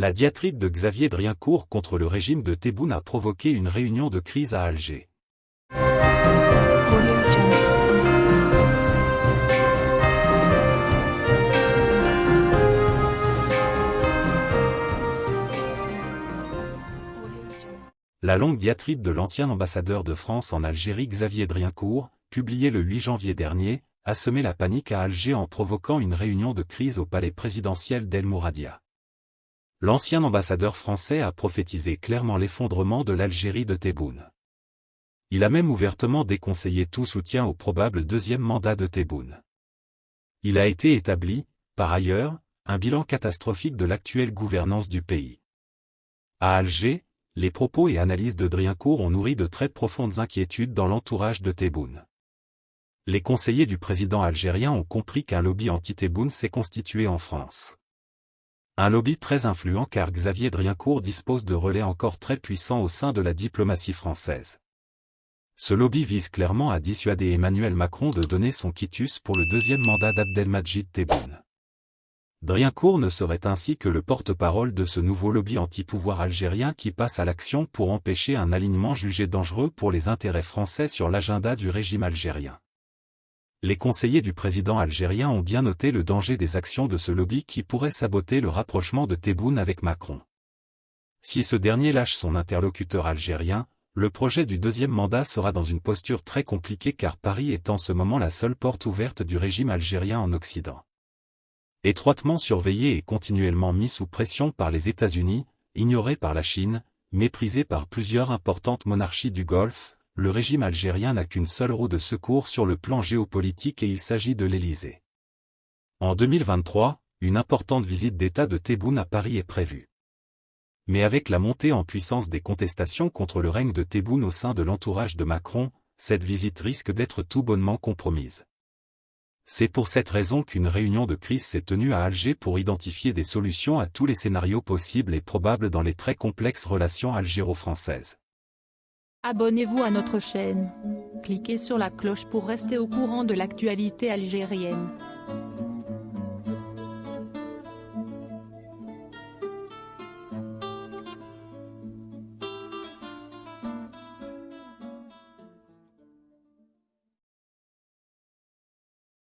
La diatribe de Xavier Driancourt contre le régime de Tebboune a provoqué une réunion de crise à Alger. La longue diatribe de l'ancien ambassadeur de France en Algérie Xavier Driancourt, publiée le 8 janvier dernier, a semé la panique à Alger en provoquant une réunion de crise au palais présidentiel d'El Mouradia. L'ancien ambassadeur français a prophétisé clairement l'effondrement de l'Algérie de Tebboune. Il a même ouvertement déconseillé tout soutien au probable deuxième mandat de Tebboune. Il a été établi, par ailleurs, un bilan catastrophique de l'actuelle gouvernance du pays. À Alger, les propos et analyses de Driancourt ont nourri de très profondes inquiétudes dans l'entourage de Tebboune. Les conseillers du président algérien ont compris qu'un lobby anti-Tebboune s'est constitué en France. Un lobby très influent car Xavier Driancourt dispose de relais encore très puissants au sein de la diplomatie française. Ce lobby vise clairement à dissuader Emmanuel Macron de donner son quitus pour le deuxième mandat d'Abdelmajid Tebboune. Driancourt ne serait ainsi que le porte-parole de ce nouveau lobby anti-pouvoir algérien qui passe à l'action pour empêcher un alignement jugé dangereux pour les intérêts français sur l'agenda du régime algérien. Les conseillers du président algérien ont bien noté le danger des actions de ce lobby qui pourrait saboter le rapprochement de Tebboune avec Macron. Si ce dernier lâche son interlocuteur algérien, le projet du deuxième mandat sera dans une posture très compliquée car Paris est en ce moment la seule porte ouverte du régime algérien en Occident. Étroitement surveillé et continuellement mis sous pression par les États-Unis, ignoré par la Chine, méprisé par plusieurs importantes monarchies du Golfe, le régime algérien n'a qu'une seule roue de secours sur le plan géopolitique et il s'agit de l'Élysée. En 2023, une importante visite d'État de Tebboune à Paris est prévue. Mais avec la montée en puissance des contestations contre le règne de Tebboune au sein de l'entourage de Macron, cette visite risque d'être tout bonnement compromise. C'est pour cette raison qu'une réunion de crise s'est tenue à Alger pour identifier des solutions à tous les scénarios possibles et probables dans les très complexes relations algéro-françaises. Abonnez-vous à notre chaîne. Cliquez sur la cloche pour rester au courant de l'actualité algérienne.